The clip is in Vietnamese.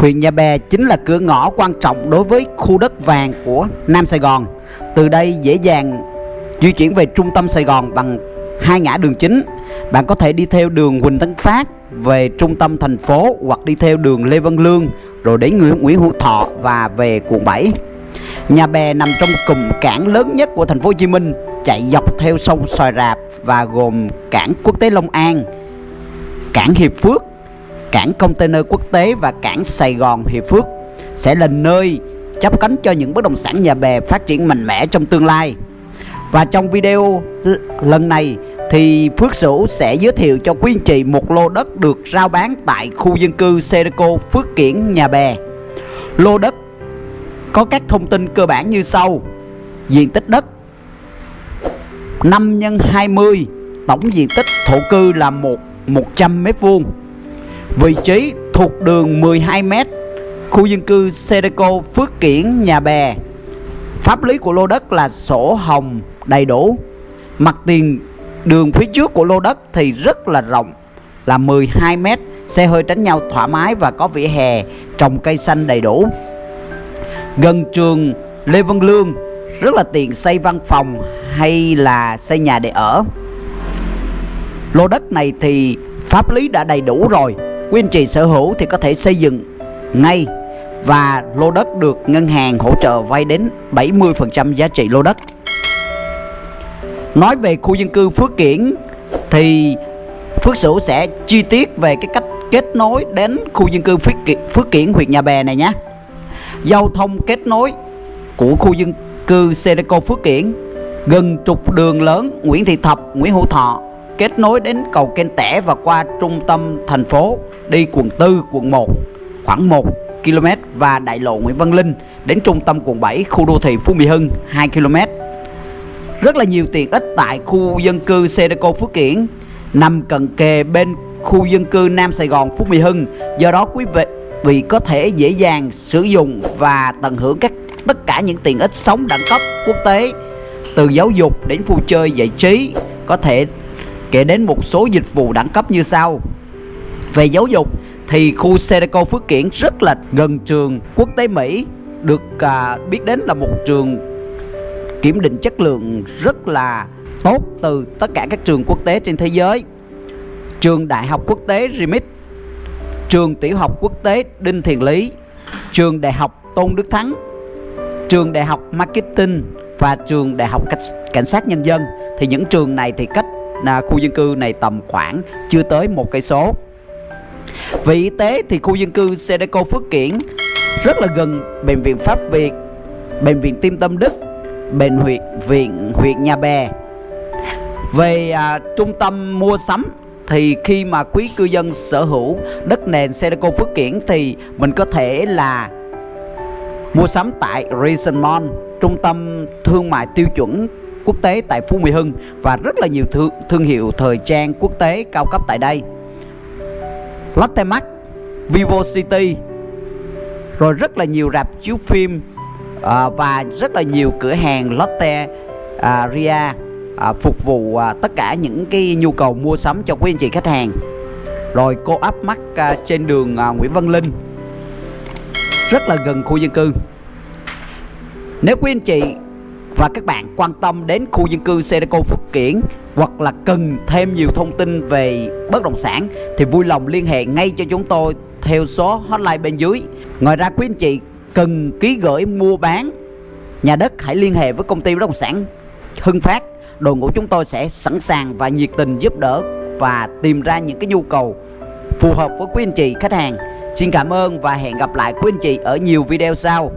Huyện Nhà Bè chính là cửa ngõ quan trọng đối với khu đất vàng của Nam Sài Gòn. Từ đây dễ dàng di chuyển về trung tâm Sài Gòn bằng hai ngã đường chính. Bạn có thể đi theo đường Huỳnh Tấn Phát về trung tâm thành phố hoặc đi theo đường Lê Văn Lương rồi đến Nguyễn, Nguyễn Hữu Thọ và về quận 7. Nhà Bè nằm trong cụm cảng lớn nhất của thành phố Hồ Chí Minh, chạy dọc theo sông Xoài Rạp và gồm cảng quốc tế Long An, cảng Hiệp Phước, cảng container quốc tế và cảng Sài Gòn Hiệp Phước sẽ là nơi chấp cánh cho những bất động sản nhà bè phát triển mạnh mẽ trong tương lai. Và trong video lần này thì Phước Sửu sẽ giới thiệu cho quý anh chị một lô đất được rao bán tại khu dân cư Serico Phước Kiển Nhà Bè. Lô đất có các thông tin cơ bản như sau. Diện tích đất 5 x 20, tổng diện tích thổ cư là 1 100 m vuông Vị trí thuộc đường 12m, khu dân cư Sedeco Phước Kiển Nhà Bè. Pháp lý của lô đất là sổ hồng đầy đủ. Mặt tiền đường phía trước của lô đất thì rất là rộng là 12m, xe hơi tránh nhau thoải mái và có vỉa hè trồng cây xanh đầy đủ. Gần trường Lê Văn Lương rất là tiện xây văn phòng hay là xây nhà để ở. Lô đất này thì pháp lý đã đầy đủ rồi quý anh chị sở hữu thì có thể xây dựng ngay và lô đất được ngân hàng hỗ trợ vay đến 70% giá trị lô đất. Nói về khu dân cư Phước Kiển thì Phước Sửu sẽ chi tiết về cái cách kết nối đến khu dân cư Phước Kiển, Phước Kiển huyện Nhà Bè này nhé. Giao thông kết nối của khu dân cư Sedeco Phước Kiển gần trục đường lớn Nguyễn Thị Thập, Nguyễn Hữu Thọ kết nối đến cầu Kênh Tẻ và qua trung tâm thành phố đi quận 4, quận 1 khoảng 1 km và đại lộ Nguyễn Văn Linh đến trung tâm quận 7 khu đô thị Phú Mỹ Hưng 2 km. Rất là nhiều tiện ích tại khu dân cư Sedeco Phước Kiển nằm cận kề bên khu dân cư Nam Sài Gòn Phú Mỹ Hưng. Do đó quý vị vì có thể dễ dàng sử dụng và tận hưởng các tất cả những tiện ích sống đẳng cấp quốc tế từ giáo dục đến vui chơi giải trí có thể kể đến một số dịch vụ đẳng cấp như sau. Về giáo dục thì khu Sedeco Phước Kiển rất là gần trường quốc tế Mỹ được à, biết đến là một trường kiểm định chất lượng rất là tốt từ tất cả các trường quốc tế trên thế giới. Trường đại học quốc tế Remit trường tiểu học quốc tế Đinh thiền Lý trường đại học Tôn Đức Thắng trường đại học Marketing và trường đại học cảnh sát nhân dân. Thì những trường này thì cách là khu dân cư này tầm khoảng chưa tới một cây số về y tế thì khu dân cư Sedeco Phước Kiển rất là gần bệnh viện Pháp Việt, bệnh viện Tim Tâm Đức, bệnh huyện viện huyện Nhà Bè. Về à, trung tâm mua sắm thì khi mà quý cư dân sở hữu đất nền Sedeco Phước Kiển thì mình có thể là mua sắm tại Reason Mall, trung tâm thương mại tiêu chuẩn quốc tế tại Phú Mỹ Hưng và rất là nhiều thương, thương hiệu thời trang quốc tế cao cấp tại đây. Lotte Mart, Vivo City, rồi rất là nhiều rạp chiếu phim à, và rất là nhiều cửa hàng Lotte à, Ria à, phục vụ à, tất cả những cái nhu cầu mua sắm cho quý anh chị khách hàng. Rồi cô áp mắt à, trên đường à, Nguyễn Văn Linh rất là gần khu dân cư. Nếu quý anh chị và các bạn quan tâm đến khu dân cư Sedeco Phước Kiển hoặc là cần thêm nhiều thông tin về bất động sản thì vui lòng liên hệ ngay cho chúng tôi theo số hotline bên dưới. Ngoài ra, quý anh chị cần ký gửi mua bán nhà đất, hãy liên hệ với công ty bất động sản Hưng Phát. Đội ngũ chúng tôi sẽ sẵn sàng và nhiệt tình giúp đỡ và tìm ra những cái nhu cầu phù hợp với quý anh chị, khách hàng. Xin cảm ơn và hẹn gặp lại quý anh chị ở nhiều video sau.